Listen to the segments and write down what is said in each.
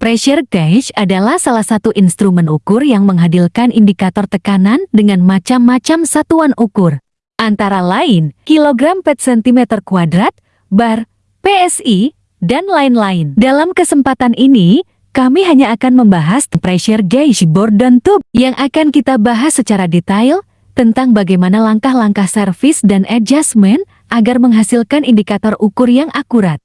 Pressure gauge adalah salah satu instrumen ukur yang menghadirkan indikator tekanan dengan macam-macam satuan ukur. Antara lain, kilogram per centimeter kuadrat, bar, PSI, dan lain-lain. Dalam kesempatan ini, kami hanya akan membahas pressure gauge Borden tube yang akan kita bahas secara detail tentang bagaimana langkah-langkah service dan adjustment agar menghasilkan indikator ukur yang akurat.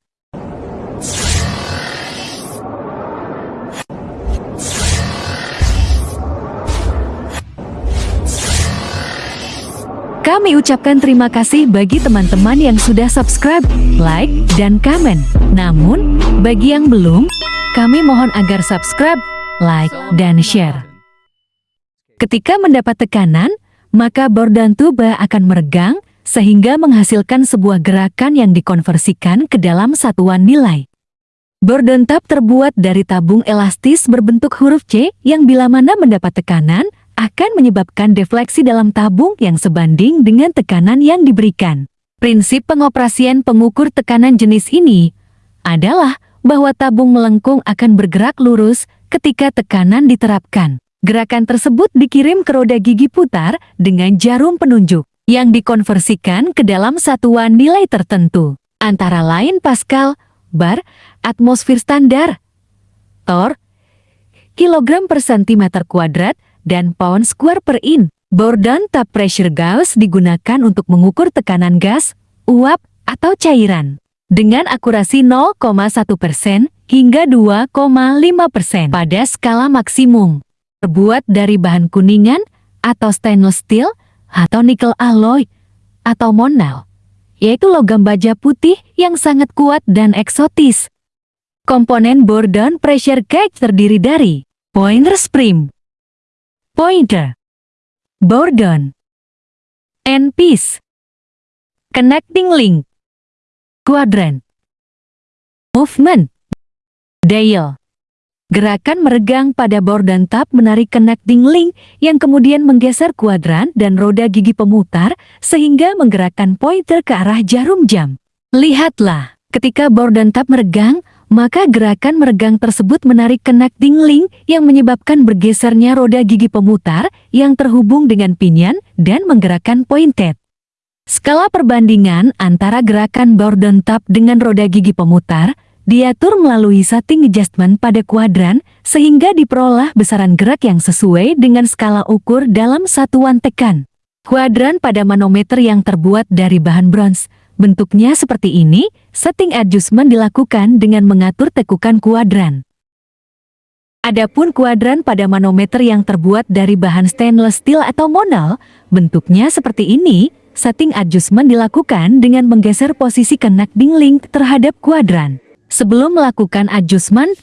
Kami ucapkan terima kasih bagi teman-teman yang sudah subscribe, like, dan komen. Namun, bagi yang belum, kami mohon agar subscribe, like, dan share. Ketika mendapat tekanan, maka bor dan tuba akan meregang sehingga menghasilkan sebuah gerakan yang dikonversikan ke dalam satuan nilai. Bor dan tab terbuat dari tabung elastis berbentuk huruf C yang bila mana mendapat tekanan, akan menyebabkan defleksi dalam tabung yang sebanding dengan tekanan yang diberikan. Prinsip pengoperasian pengukur tekanan jenis ini adalah bahwa tabung melengkung akan bergerak lurus ketika tekanan diterapkan. Gerakan tersebut dikirim ke roda gigi putar dengan jarum penunjuk yang dikonversikan ke dalam satuan nilai tertentu, antara lain Pascal, bar, atmosfer standar, Tor, kilogram per centimeter kuadrat, dan pound square per in. Bourdon tap pressure gauge digunakan untuk mengukur tekanan gas, uap, atau cairan. Dengan akurasi 0,1% hingga 2,5% pada skala maksimum. Terbuat dari bahan kuningan atau stainless steel atau nickel alloy atau monal, yaitu logam baja putih yang sangat kuat dan eksotis. Komponen Bourdon pressure gauge terdiri dari pointer spring, pointer, bourdon, end piece, connecting link, quadrant, movement, dial. Gerakan meregang pada bourdon tab menarik connecting link yang kemudian menggeser kuadran dan roda gigi pemutar sehingga menggerakkan pointer ke arah jarum jam. Lihatlah, ketika bourdon tab meregang, maka gerakan meregang tersebut menarik connecting link yang menyebabkan bergesernya roda gigi pemutar yang terhubung dengan pinion dan menggerakkan pointed. Skala perbandingan antara gerakan Bourdon tap dengan roda gigi pemutar diatur melalui setting adjustment pada kuadran sehingga diperoleh besaran gerak yang sesuai dengan skala ukur dalam satuan tekan. Kuadran pada manometer yang terbuat dari bahan bronze Bentuknya seperti ini, setting adjustment dilakukan dengan mengatur tekukan kuadran. Adapun kuadran pada manometer yang terbuat dari bahan stainless steel atau monal, bentuknya seperti ini, setting adjustment dilakukan dengan menggeser posisi connecting link terhadap kuadran. Sebelum melakukan adjustment,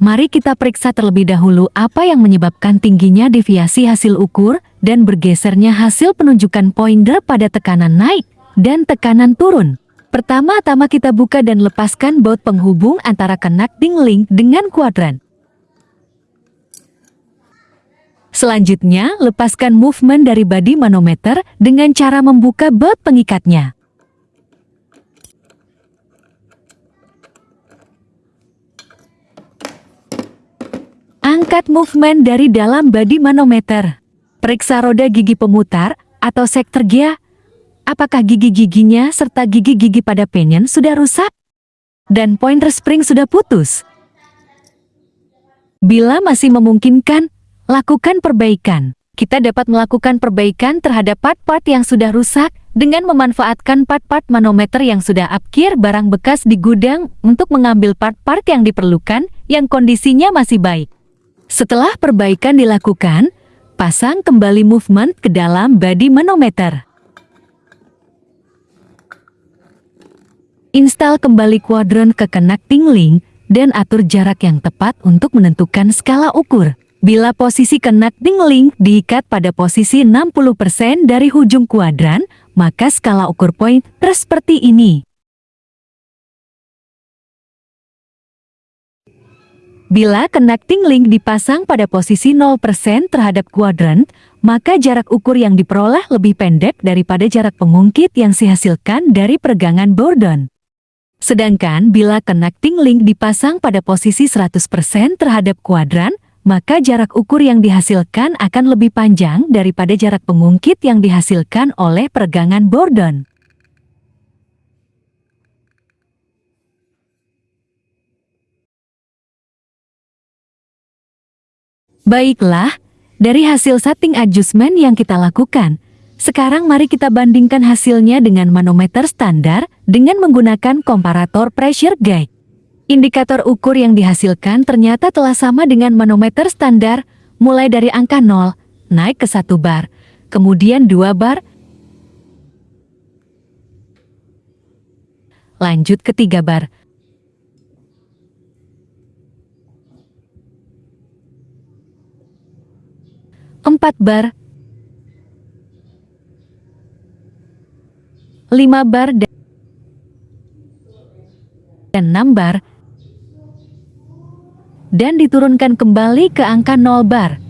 mari kita periksa terlebih dahulu apa yang menyebabkan tingginya deviasi hasil ukur dan bergesernya hasil penunjukan pointer pada tekanan naik dan tekanan turun. Pertama-tama kita buka dan lepaskan baut penghubung antara connecting link dengan kuadran. Selanjutnya, lepaskan movement dari body manometer dengan cara membuka baut pengikatnya. Angkat movement dari dalam body manometer. Periksa roda gigi pemutar atau sektor gia apakah gigi-giginya serta gigi-gigi pada pinion sudah rusak? Dan pointer spring sudah putus? Bila masih memungkinkan, lakukan perbaikan. Kita dapat melakukan perbaikan terhadap part-part yang sudah rusak dengan memanfaatkan part-part manometer yang sudah upkir barang bekas di gudang untuk mengambil part-part yang diperlukan yang kondisinya masih baik. Setelah perbaikan dilakukan, pasang kembali movement ke dalam body manometer. Install kembali kuadran ke connecting link dan atur jarak yang tepat untuk menentukan skala ukur. Bila posisi connecting link diikat pada posisi 60% dari ujung kuadran, maka skala ukur point terus seperti ini. Bila connecting link dipasang pada posisi 0% terhadap kuadran, maka jarak ukur yang diperoleh lebih pendek daripada jarak pengungkit yang dihasilkan dari peregangan Bourdon. Sedangkan bila connecting link dipasang pada posisi 100% terhadap kuadran, maka jarak ukur yang dihasilkan akan lebih panjang daripada jarak pengungkit yang dihasilkan oleh peregangan Bordon. Baiklah, dari hasil setting adjustment yang kita lakukan, sekarang mari kita bandingkan hasilnya dengan manometer standar dengan menggunakan komparator pressure gauge. Indikator ukur yang dihasilkan ternyata telah sama dengan manometer standar, mulai dari angka 0, naik ke 1 bar, kemudian 2 bar, lanjut ke 3 bar, 4 bar, 5 bar dan 6 bar, dan diturunkan kembali ke angka 0 bar.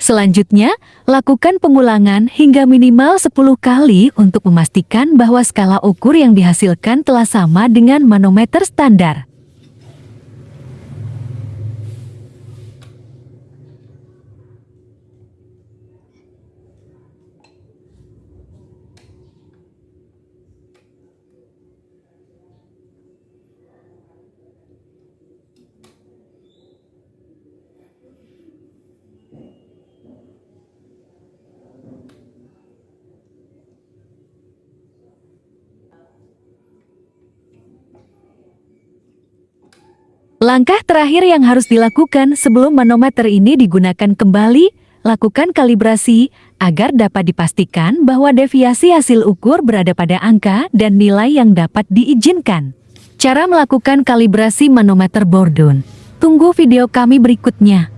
Selanjutnya, lakukan pengulangan hingga minimal 10 kali untuk memastikan bahwa skala ukur yang dihasilkan telah sama dengan manometer standar. Langkah terakhir yang harus dilakukan sebelum manometer ini digunakan kembali, lakukan kalibrasi agar dapat dipastikan bahwa deviasi hasil ukur berada pada angka dan nilai yang dapat diizinkan. Cara melakukan kalibrasi manometer Bordon. Tunggu video kami berikutnya.